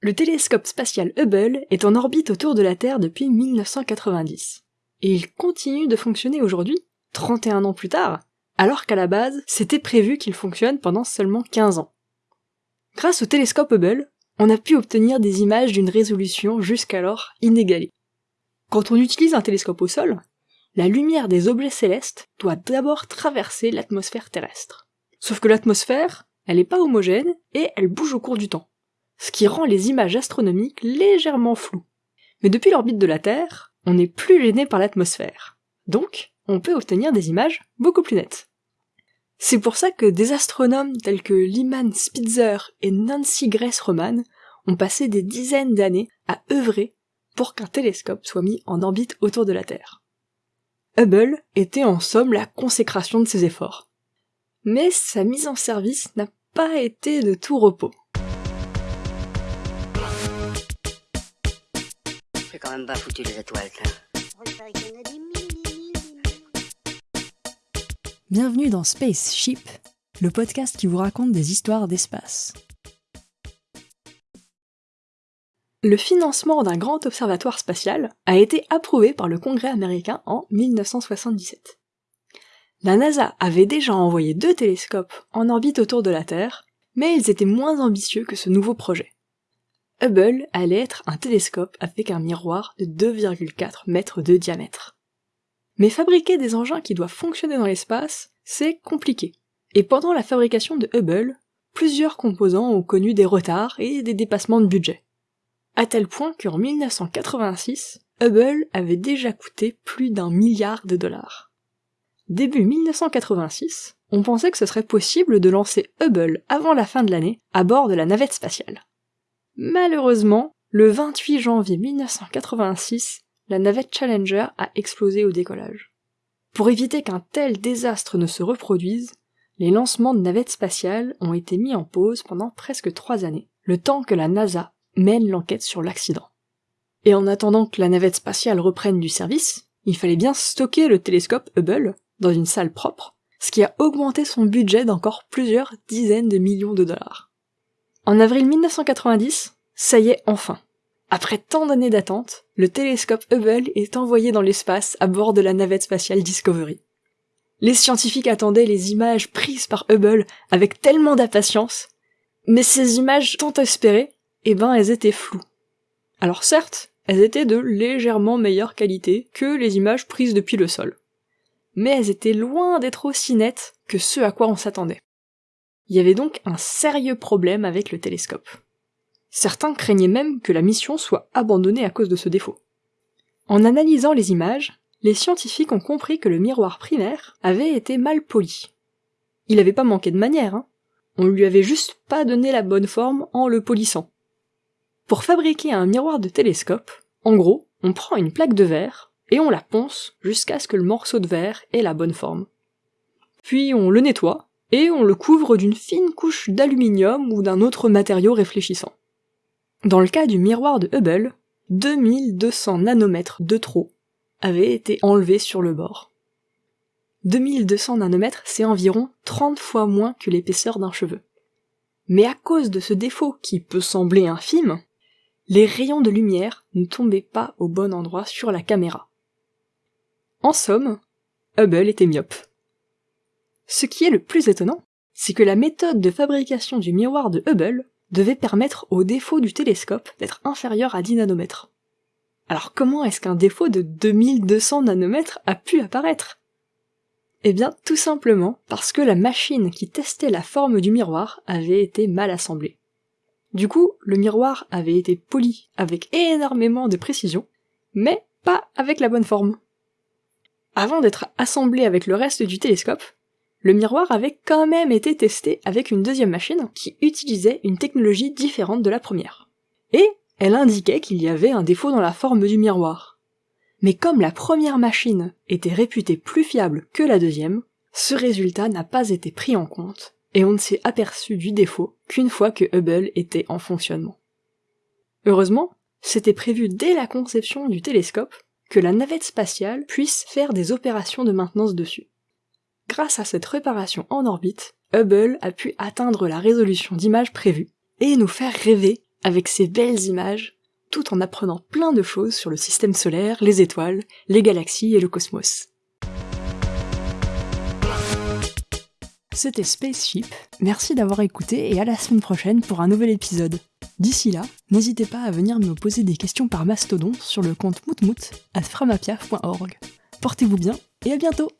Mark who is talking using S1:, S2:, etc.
S1: Le télescope spatial Hubble est en orbite autour de la Terre depuis 1990. Et il continue de fonctionner aujourd'hui, 31 ans plus tard, alors qu'à la base, c'était prévu qu'il fonctionne pendant seulement 15 ans. Grâce au télescope Hubble, on a pu obtenir des images d'une résolution jusqu'alors inégalée. Quand on utilise un télescope au sol, la lumière des objets célestes doit d'abord traverser l'atmosphère terrestre. Sauf que l'atmosphère, elle n'est pas homogène et elle bouge au cours du temps ce qui rend les images astronomiques légèrement floues. Mais depuis l'orbite de la Terre, on n'est plus gêné par l'atmosphère. Donc, on peut obtenir des images beaucoup plus nettes. C'est pour ça que des astronomes tels que Lyman Spitzer et Nancy Grace Roman ont passé des dizaines d'années à œuvrer pour qu'un télescope soit mis en orbite autour de la Terre. Hubble était en somme la consécration de ses efforts. Mais sa mise en service n'a pas été de tout repos.
S2: Quand même pas foutu les étoiles,
S1: Bienvenue dans Spaceship, le podcast qui vous raconte des histoires d'espace. Le financement d'un grand observatoire spatial a été approuvé par le Congrès américain en 1977. La NASA avait déjà envoyé deux télescopes en orbite autour de la Terre, mais ils étaient moins ambitieux que ce nouveau projet. Hubble allait être un télescope avec un miroir de 2,4 mètres de diamètre. Mais fabriquer des engins qui doivent fonctionner dans l'espace, c'est compliqué. Et pendant la fabrication de Hubble, plusieurs composants ont connu des retards et des dépassements de budget. À tel point qu'en 1986, Hubble avait déjà coûté plus d'un milliard de dollars. Début 1986, on pensait que ce serait possible de lancer Hubble avant la fin de l'année à bord de la navette spatiale. Malheureusement, le 28 janvier 1986, la navette Challenger a explosé au décollage. Pour éviter qu'un tel désastre ne se reproduise, les lancements de navettes spatiales ont été mis en pause pendant presque trois années, le temps que la NASA mène l'enquête sur l'accident. Et en attendant que la navette spatiale reprenne du service, il fallait bien stocker le télescope Hubble dans une salle propre, ce qui a augmenté son budget d'encore plusieurs dizaines de millions de dollars. En avril 1990, ça y est enfin. Après tant d'années d'attente, le télescope Hubble est envoyé dans l'espace à bord de la navette spatiale Discovery. Les scientifiques attendaient les images prises par Hubble avec tellement d'impatience, mais ces images tant espérées, eh ben elles étaient floues. Alors certes, elles étaient de légèrement meilleure qualité que les images prises depuis le sol. Mais elles étaient loin d'être aussi nettes que ce à quoi on s'attendait. Il y avait donc un sérieux problème avec le télescope. Certains craignaient même que la mission soit abandonnée à cause de ce défaut. En analysant les images, les scientifiques ont compris que le miroir primaire avait été mal poli. Il n'avait pas manqué de manière, hein. on lui avait juste pas donné la bonne forme en le polissant. Pour fabriquer un miroir de télescope, en gros, on prend une plaque de verre et on la ponce jusqu'à ce que le morceau de verre ait la bonne forme. Puis on le nettoie et on le couvre d'une fine couche d'aluminium ou d'un autre matériau réfléchissant. Dans le cas du miroir de Hubble, 2200 nanomètres de trop avaient été enlevés sur le bord. 2200 nanomètres, c'est environ 30 fois moins que l'épaisseur d'un cheveu. Mais à cause de ce défaut qui peut sembler infime, les rayons de lumière ne tombaient pas au bon endroit sur la caméra. En somme, Hubble était myope. Ce qui est le plus étonnant, c'est que la méthode de fabrication du miroir de Hubble devait permettre au défaut du télescope d'être inférieur à 10 nanomètres. Alors comment est-ce qu'un défaut de 2200 nanomètres a pu apparaître? Eh bien tout simplement parce que la machine qui testait la forme du miroir avait été mal assemblée. Du coup, le miroir avait été poli avec énormément de précision, mais pas avec la bonne forme. Avant d'être assemblé avec le reste du télescope, le miroir avait quand même été testé avec une deuxième machine qui utilisait une technologie différente de la première. Et elle indiquait qu'il y avait un défaut dans la forme du miroir. Mais comme la première machine était réputée plus fiable que la deuxième, ce résultat n'a pas été pris en compte, et on ne s'est aperçu du défaut qu'une fois que Hubble était en fonctionnement. Heureusement, c'était prévu dès la conception du télescope que la navette spatiale puisse faire des opérations de maintenance dessus. Grâce à cette réparation en orbite, Hubble a pu atteindre la résolution d'image prévue et nous faire rêver avec ses belles images, tout en apprenant plein de choses sur le système solaire, les étoiles, les galaxies et le cosmos. C'était Spaceship, merci d'avoir écouté et à la semaine prochaine pour un nouvel épisode. D'ici là, n'hésitez pas à venir me poser des questions par mastodon sur le compte moutmout at framapiaf.org. Portez-vous bien et à bientôt